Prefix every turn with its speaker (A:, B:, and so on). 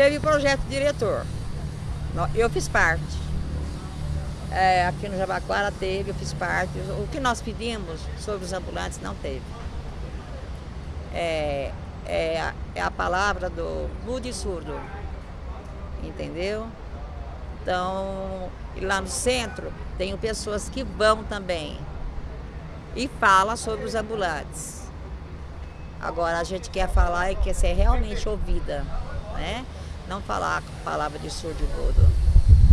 A: Teve projeto diretor. Eu fiz parte. É, aqui no Jabaquara teve, eu fiz parte. O que nós pedimos sobre os ambulantes não teve. É, é, a, é a palavra do mudo e surdo. Entendeu? Então, lá no centro, tenho pessoas que vão também e fala sobre os ambulantes. Agora, a gente quer falar e quer ser realmente ouvida, né? não falar a palavra de surdo mudo.